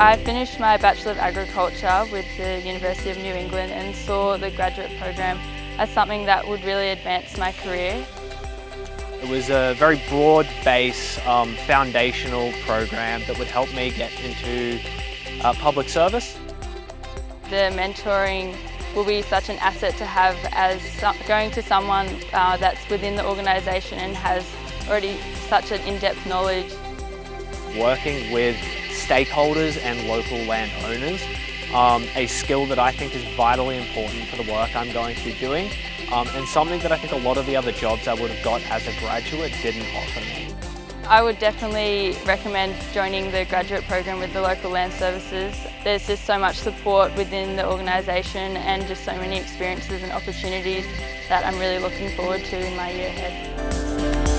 I finished my Bachelor of Agriculture with the University of New England and saw the graduate program as something that would really advance my career. It was a very broad-based um, foundational program that would help me get into uh, public service. The mentoring will be such an asset to have as going to someone uh, that's within the organisation and has already such an in-depth knowledge. Working with stakeholders and local landowners, um, a skill that I think is vitally important for the work I'm going to be doing um, and something that I think a lot of the other jobs I would have got as a graduate didn't offer me. I would definitely recommend joining the graduate program with the local land services. There's just so much support within the organisation and just so many experiences and opportunities that I'm really looking forward to in my year ahead.